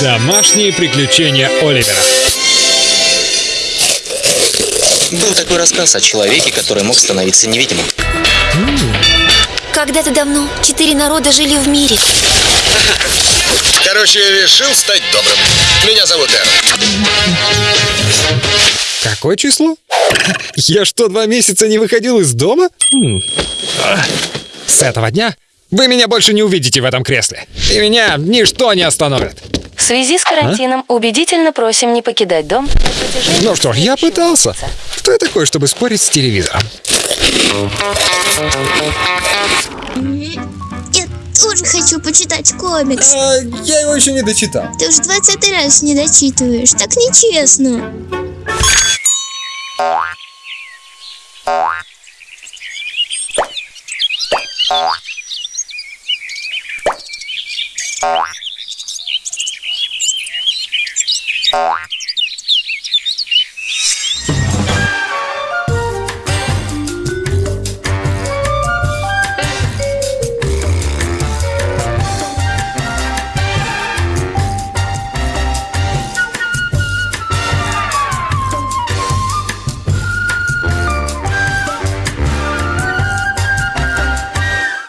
Домашние приключения Оливера. Был такой рассказ о человеке, который мог становиться невидимым. Когда-то давно четыре народа жили в мире. Короче, я решил стать добрым. Меня зовут Эр. Какое число? Я что, два месяца не выходил из дома? Хм. С этого дня вы меня больше не увидите в этом кресле. И меня ничто не остановит. В связи с карантином убедительно просим не покидать дом Ну что, я пытался. Кто я такой, чтобы спорить с телевизором? Я тоже хочу почитать комикс. я его еще не дочитал. Ты уже 20 раз не дочитываешь. Так нечестно. Эр. Thank you.